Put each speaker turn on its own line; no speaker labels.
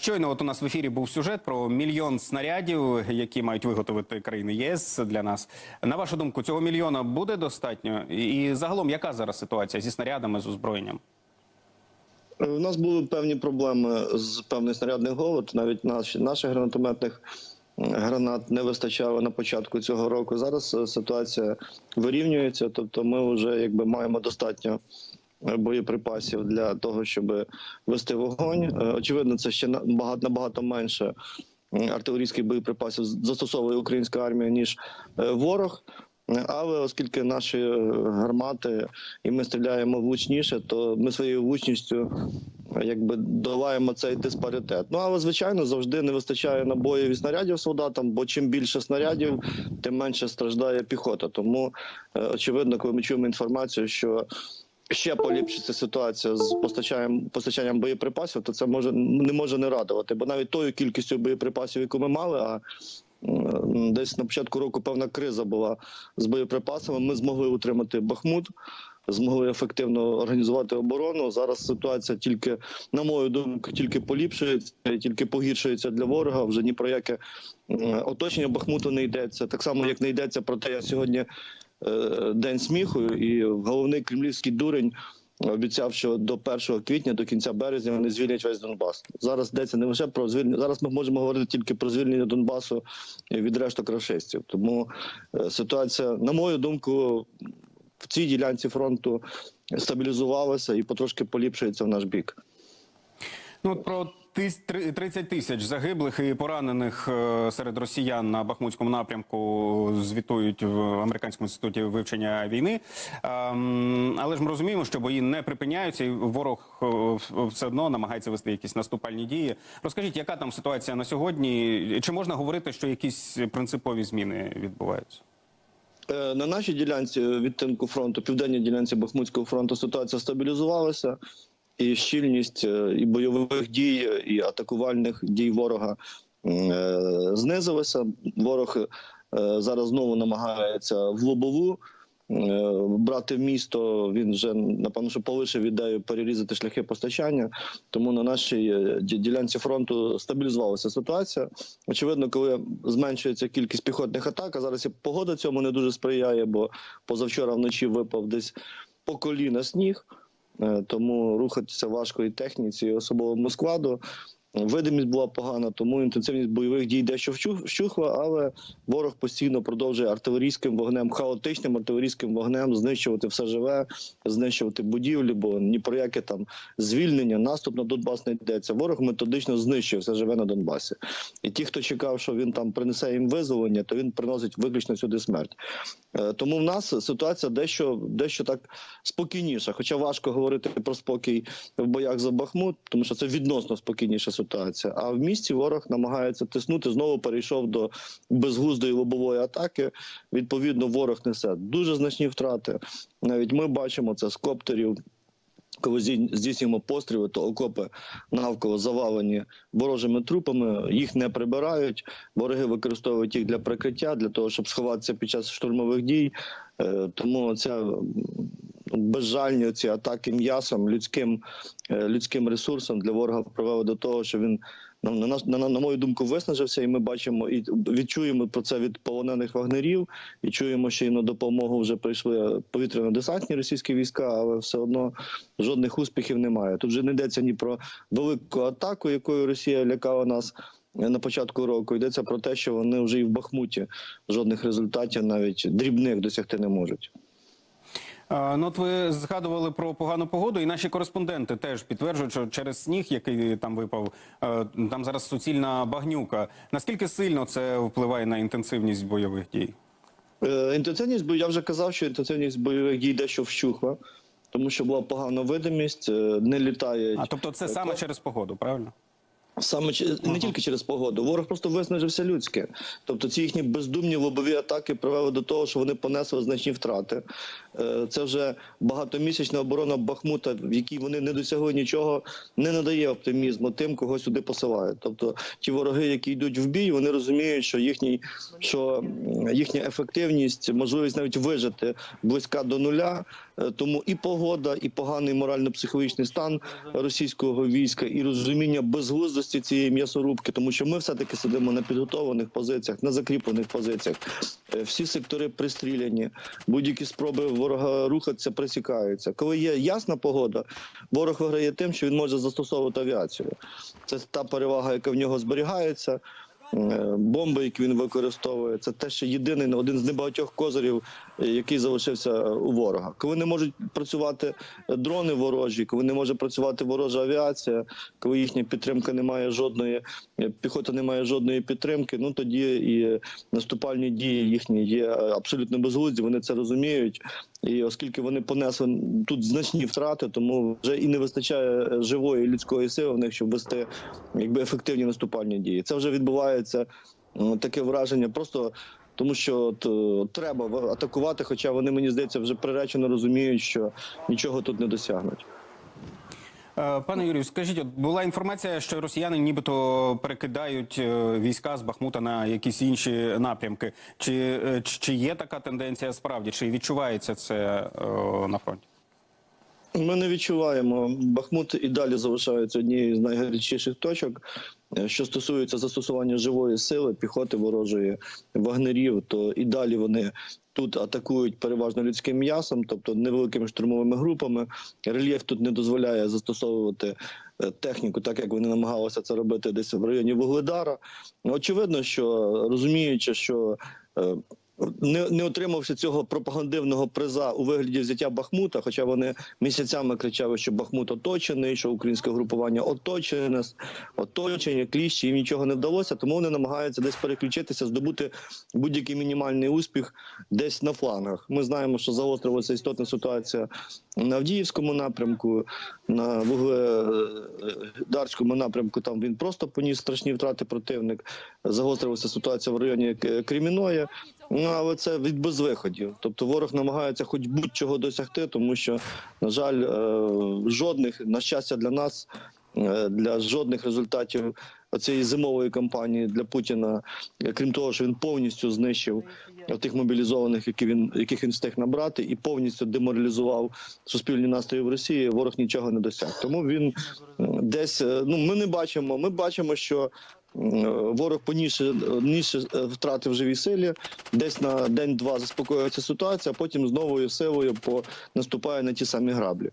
Щойно от у нас в ефірі був сюжет про мільйон снарядів, які мають виготовити країни ЄС для нас. На вашу думку, цього мільйона буде достатньо? І загалом, яка зараз ситуація зі снарядами з озброєнням?
У нас були певні проблеми з певний снарядний голод. Навіть наші наших гранатометних гранат не вистачало на початку цього року. Зараз е, ситуація вирівнюється, тобто ми вже якби маємо достатньо е, боєприпасів для того, щоб вести вогонь. Е, Очевидно, це ще на- багато набагато менше артилерійських боєприпасів застосовує українська армія ніж е, ворог. Але оскільки наші е, гармати і ми стріляємо влучніше, то ми своєю влучністю якби долаємо цей диспаритет. Ну але звичайно завжди не вистачає набоїв і снарядів солдатам, бо чим більше снарядів, тим менше страждає піхота. Тому очевидно, коли ми чуємо інформацію, що ще поліпшиться ситуація з постачанням постачанням боєприпасів, то це може не може не радувати, бо навіть тою кількістю боєприпасів, яку ми мали, а десь на початку року певна криза була з боєприпасами. Ми змогли утримати Бахмут, змогли ефективно організувати оборону. Зараз ситуація тільки, на мою думку, тільки поліпшується, тільки погіршується для ворога. Вже ні про яке оточення Бахмуту не йдеться. Так само, як не йдеться про те, я сьогодні день сміху, і головний кремлівський дурень. Обіцяв, що до 1 квітня, до кінця березня вони звільнять весь Донбас. Зараз йдеться не лише про звільнення. Зараз ми можемо говорити тільки про звільнення Донбасу від решток рашистів. Тому е, ситуація, на мою думку, в цій ділянці фронту стабілізувалася і потрошки поліпшується в наш бік.
Ну от про 30 тисяч загиблих і поранених е, серед росіян на Бахмутському напрямку звітують в американському інституті вивчення війни. Ем, Але ж ми розуміємо, що бої не припиняються, і ворог е, все одно намагається вести якісь наступальні дії. Розкажіть, яка там ситуація на сьогодні? Чи можна говорити, що якісь принципові зміни відбуваються?
Е, На нашій ділянці відтинку фронту, південній ділянці Бахмутського фронту, ситуація стабілізувалася, і щільність е, і бойових дій, і атакувальних дій ворога е, знизилася. Ворог е, зараз знову намагається в лобову. Брати місто він вже напевно, що полишив ідею перерізати шляхи постачання. Тому на нашій ділянці фронту стабілізувалася ситуація. Очевидно, коли зменшується кількість піхотних атак, а зараз і погода цьому не дуже сприяє, бо позавчора вночі випав десь по коліна сніг, тому рухатися важко і техніці, і особовому складу. Видимість була погана, тому інтенсивність бойових дій дещо вщух- вщухла, але ворог постійно продовжує артилерійським вогнем, хаотичним артилерійським вогнем знищувати все живе, знищувати будівлі, бо ні про яке там звільнення, наступ на Донбас не йдеться. Ворог методично знищує все живе на Донбасі. І ті, хто чекав, що він там принесе їм визволення, то він приносить виключно сюди смерть. Е, Тому в нас ситуація дещо, дещо так спокійніша. Хоча важко говорити про спокій в боях за Бахмут, тому що це відносно спокійніша. А в місті ворог намагається тиснути. Знову перейшов до безглуздої лобової атаки. Відповідно, ворог несе дуже значні втрати. Навіть ми бачимо це з коптерів. Коли здійснюємо постріли, то окопи навколо завалені ворожими трупами, їх не прибирають. Вороги використовують їх для прикриття, для того, щоб сховатися під час штурмових дій. Е, Тому ця безжальні ці атаки м'ясом, людським, е, людським ресурсом для ворога привели до того, що він на, на, на, на мою думку виснажився, і ми бачимо і відчуємо про це від полонених вагнерів, і чуємо, що їм на допомогу вже прийшли повітряно-десантні російські війська, але все одно жодних успіхів немає. Тут вже не йдеться ні про велику атаку, якою Росія лякала нас. На початку року йдеться про те, що вони вже і в Бахмуті жодних результатів, навіть дрібних, досягти не можуть.
Ну, от ви згадували про погану погоду, і наші кореспонденти теж підтверджують, що через сніг, який там випав, е, там зараз суцільна багнюка. Наскільки сильно це впливає на інтенсивність бойових дій?
Е, Інтенсивність бо я вже казав, що інтенсивність бойових дій дещо вщухла, тому що була погана видимість, е, не літає.
А тобто, це саме через погоду, правильно?
Саме не тільки через погоду, ворог просто виснажився людське. Тобто ці їхні бездумні лобові атаки привели до того, що вони понесли значні втрати. Е, Це вже багатомісячна оборона Бахмута, в якій вони не досягли нічого, не надає оптимізму тим, кого сюди посилають. Тобто ті вороги, які йдуть в бій, вони розуміють, що їхній що їхня ефективність, можливість навіть вижити близька до нуля. Е, Тому і погода, і поганий морально-психологічний стан російського війська, і розуміння безглуздості цієї м'ясорубки, тому що ми все-таки сидимо на підготовлених позиціях, на закріплених позиціях. Е, Всі сектори пристріляні, будь-які спроби ворога рухатися пресікаються. Коли є ясна погода, ворог виграє тим, що він може застосовувати авіацію. Це та перевага, яка в нього зберігається. Е, Бомби, які він використовує, це те, що єдиний один з небагатьох козирів, е, який залишився у ворога. Коли не можуть працювати дрони ворожі, коли не може працювати ворожа авіація, коли їхня підтримка не має жодної, е, піхота не має жодної підтримки, ну тоді і наступальні дії їхні є абсолютно безглузді. Вони це розуміють. І оскільки вони понесли тут значні втрати, тому вже і не вистачає е, живої людської сили в них, щоб вести якби ефективні наступальні дії. Це вже відбувається м, таке враження, просто тому що от, е, треба атакувати, хоча вони мені здається вже приречено розуміють, що нічого тут не досягнуть.
Е, Пане Юрію, скажіть, от була інформація, що росіяни нібито перекидають е, війська з Бахмута на якісь інші напрямки. Чи, чи- є така тенденція справді? Чи відчувається це е, на фронті?
Ми не відчуваємо. Бахмут і далі залишається однією з найгарячіших точок. Е, Що стосується застосування живої сили, піхоти ворожої вагнерів, то і далі вони тут атакують переважно людським м'ясом, тобто невеликими штурмовими групами. Рельєф тут не дозволяє застосовувати е, техніку, так як вони намагалися це робити десь в районі Вугледара. Очевидно, що розуміючи, що е, не, не отримавши цього пропагандивного приза у вигляді взяття Бахмута, хоча вони місяцями кричали, що Бахмут оточений, що українське групування оточене, оточення, кліщі, їм нічого не вдалося, тому вони намагаються десь переключитися, здобути будь-який мінімальний успіх десь на флангах. Ми знаємо, що загострилася істотна ситуація на Авдіївському напрямку, на Вугледарському напрямку. Там він просто поніс страшні втрати противник. Загострилася ситуація в районі К- Креміної. Ну але це від безвиходів. Тобто ворог намагається хоч будь-чого досягти, тому що, на жаль, е, жодних на щастя для нас, е, для жодних результатів цієї зимової кампанії для Путіна, е, крім того, що він повністю знищив тих мобілізованих, які він яких він встиг набрати, і повністю деморалізував суспільні настрої в Росії. Ворог нічого не досяг. Тому він десь ну ми не бачимо. Ми бачимо, що ворог поніше ніше втрати в живій силі. Десь на день-два заспокоюється ситуація, а потім з новою силою по наступає на ті самі граблі.